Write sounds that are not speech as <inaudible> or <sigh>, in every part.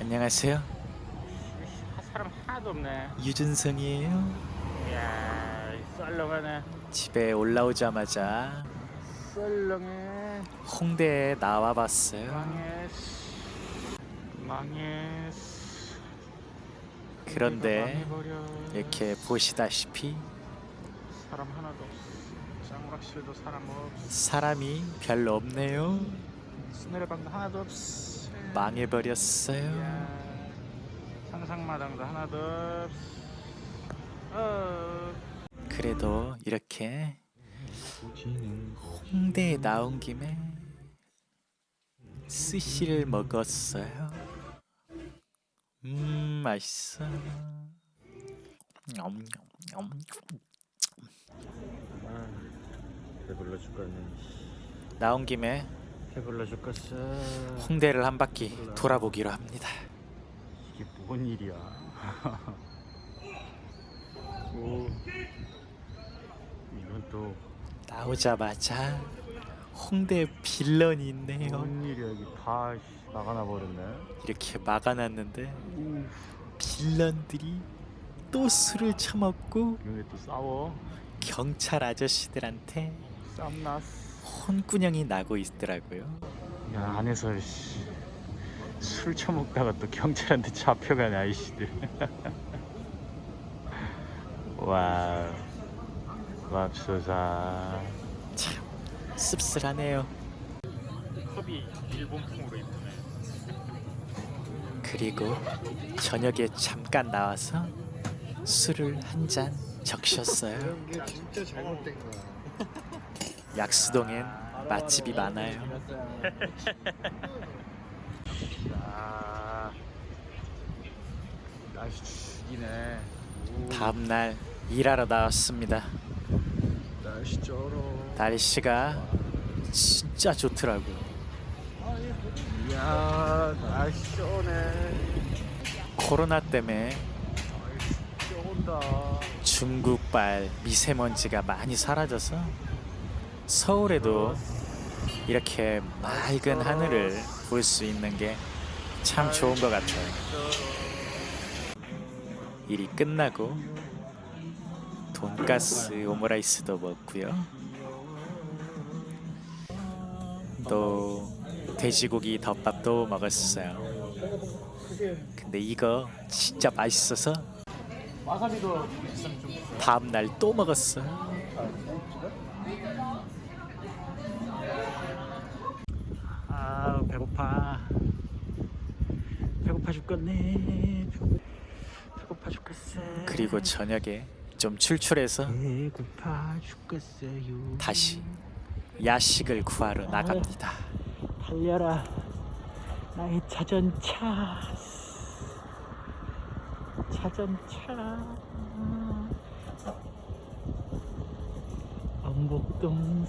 안녕하세요. 사람 하나도 없네. 유준성이에요. 이야, 이 썰렁하네. 집에 올라오자마자 썰렁해. 홍대에 나와봤어요. 망했어. 망했어. 그런데. 이렇게 보시다시피 사람 하나도 없어. 짱구락실도 사람 없어. 사람이 별로 없네요. 스네레방도 하나도 없어. 망해버렸어요. 상상마당도 하나도 없어. 어. 그래도 이렇게 홍대에 나온 김에 스시를 먹었어요. 음 맛있어. 냠냠 냠. 아, 배불러 죽겠네. 나온 김에. 홍대를 한 바퀴 돌아보기로 합니다. 이게 뭔 일이야? <laughs> 오, 이건 또 나오자마자 홍대 빌런이 있네요. 뭔 일이야? 이게 다 씨, 나가나 버렸네. 이렇게 막아놨는데 빌런들이 또 술을 처먹고 또 싸워? 경찰 아저씨들한테 쌈났어. 혼꾸녕이 나고 있더라고요. 야 안에서 씨, 술 처먹다가 또 경찰한테 잡혀가네 아이씨들. <laughs> 와, 맙소사. 참 씁쓸하네요. 컵이 일본풍으로 있네. 그리고 저녁에 잠깐 나와서 술을 한 잔 적셨어요. 이게 진짜 잘못된 거야. 약수동엔 맛집이 많아요. 야, 날씨 죽이네. 오, 다음 날 일하러 나왔습니다. 날씨 쩔어. 날씨가 진짜 좋더라고요. 이야, 날씨 쩌네. 코로나 때문에. 중국발 미세먼지가 많이 사라져서 서울에도 이렇게 맑은 하늘을 볼 수 있는 게 참 좋은 것 같아요. 일이 끝나고 돈가스 오므라이스도 먹고요. 또 돼지고기 덮밥도 먹었어요. 근데 이거 진짜 맛있어서 와사비도 있으면 좀 주세요. 다음 날 또 먹었어요. 아 배고파 배고파 죽겠네. 배고파 죽겠어 그리고 저녁에 좀 출출해서 다시 야식을 구하러 나갑니다. 달려라. 나의 자전차. 자전차. 엄복동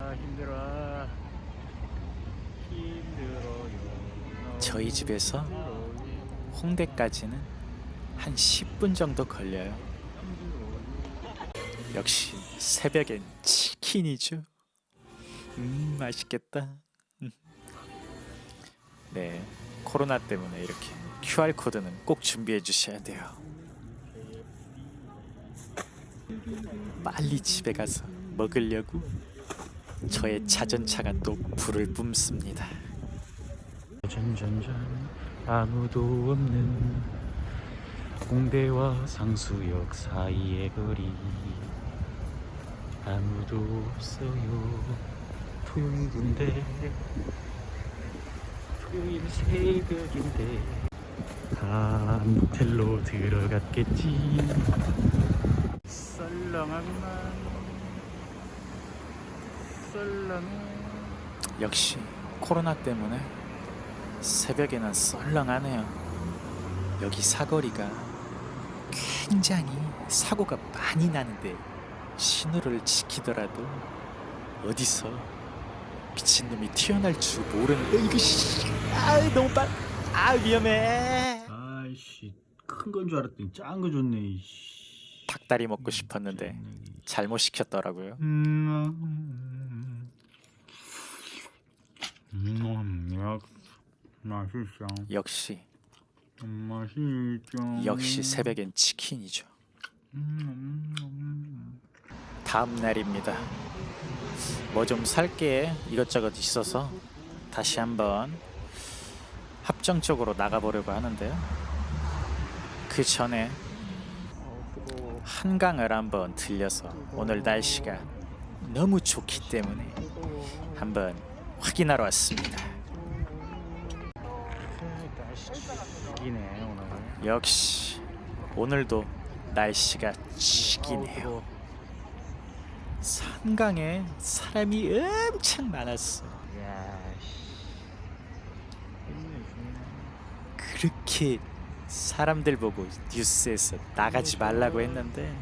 아 힘들어 힘들어요 저희 집에서 홍대까지는 한 10분 정도 걸려요. 역시 새벽엔 치킨이죠. 음 맛있겠다. 음. 네 코로나 때문에 이렇게 QR 코드는 꼭 준비해 주셔야 돼요. 빨리 집에 가서 먹으려고 저의 자전차가 또 불을 뿜습니다. 전전전 아무도 없는 홍대와 상수역 사이의 거리. 아무도 없어요. 토요일 군데 토요일 새벽인데 다 모텔로 들어갔겠지. 맘 썰렁해. 역시 코로나 때문에 새벽에는 썰렁하네요. 여기 사거리가 굉장히 사고가 많이 나는데 신호를 지키더라도 어디서 미친놈이 튀어날 줄 모르는데 이거 씨, 아 너무 빨, 아 위험해. 아이씨 큰 건 줄 알았더니 작은 거 줬네 이씨. 닭다리 먹고 싶었는데 잘못 시켰더라고요. 음, 음, 음, 음, 맛있어. 역시 맛있죠. 역시 새벽엔 치킨이죠. 음, 음, 다음 날입니다. 뭐 좀 살게 이것저것 있어서 다시 한번 합정적으로 나가보려고 하는데요. 그 전에 한강을 한번 들려서 오늘 날씨가 너무 좋기 때문에 한번 확인하러 왔습니다. 음. 날씨 죽이네 오늘. 역시 오늘도 날씨가 죽이네요. 한강에 사람이 엄청 많았어. 그렇게 사람들 보고 뉴스에서 나가지 말라고 했는데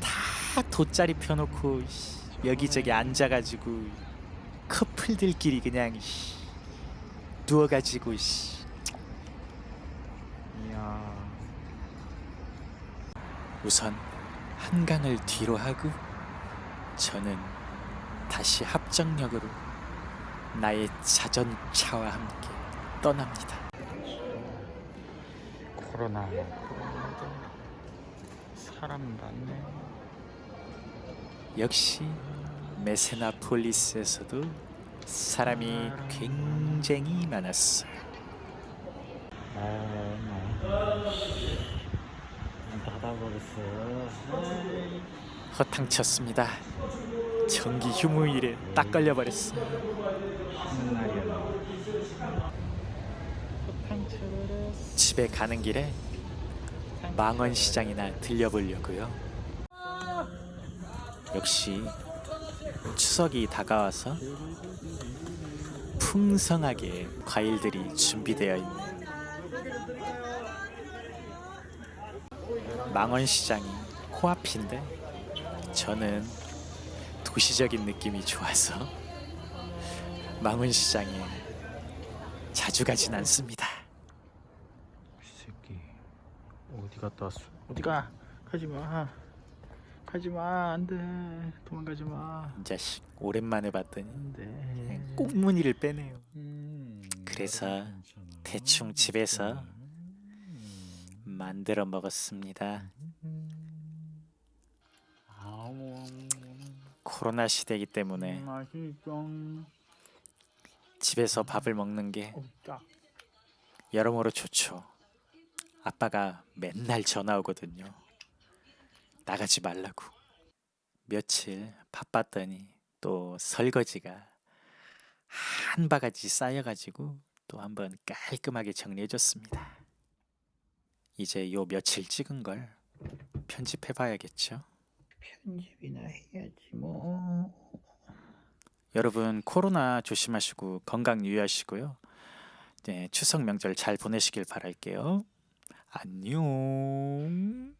다 돗자리 펴놓고 씨, 여기저기 앉아가지고 커플들끼리 그냥 씨, 누워가지고 씨. 이야. 우선 한강을 뒤로 하고 저는 다시 합정역으로 나의 자전차와 함께 떠납니다. 코로나 코로나도 사람 많네. 역시 메세나폴리스에서도 사람이 굉장히 닫아버렸어. 허탕쳤습니다. 전기 휴무일에 딱 걸려버렸어요. 집에 가는 길에 망원시장이나 들려보려고요. 역시 추석이 다가와서 풍성하게 과일들이 준비되어 있는 망원시장이 코앞인데 저는 도시적인 느낌이 좋아서 망원시장에 자주 가진 않습니다. 이 새끼 어디 갔다 왔어? 어디 가? 가지 마. 가지 마. 안 돼. 도망가지 마. 이 자식 오랜만에 봤더니 안 돼. 그냥 꽁무니를 빼네요. 음, 그래서 괜찮아. 대충 집에서 만들어 먹었습니다. 코로나 시대이기 때문에 맛있어. 집에서 밥을 먹는 게 어, 딱. 여러모로 좋죠. 아빠가 맨날 전화 오거든요. 나가지 말라고. 며칠 바빴더니 또 설거지가 한 바가지 쌓여가지고 또 한번 깔끔하게 정리해줬습니다. 이제 요 며칠 찍은 걸 편집해봐야겠죠. 편집이나 해야지 뭐. 여러분 코로나 조심하시고 건강 유의하시고요. 네, 추석 명절 잘 보내시길 바랄게요. 안녕.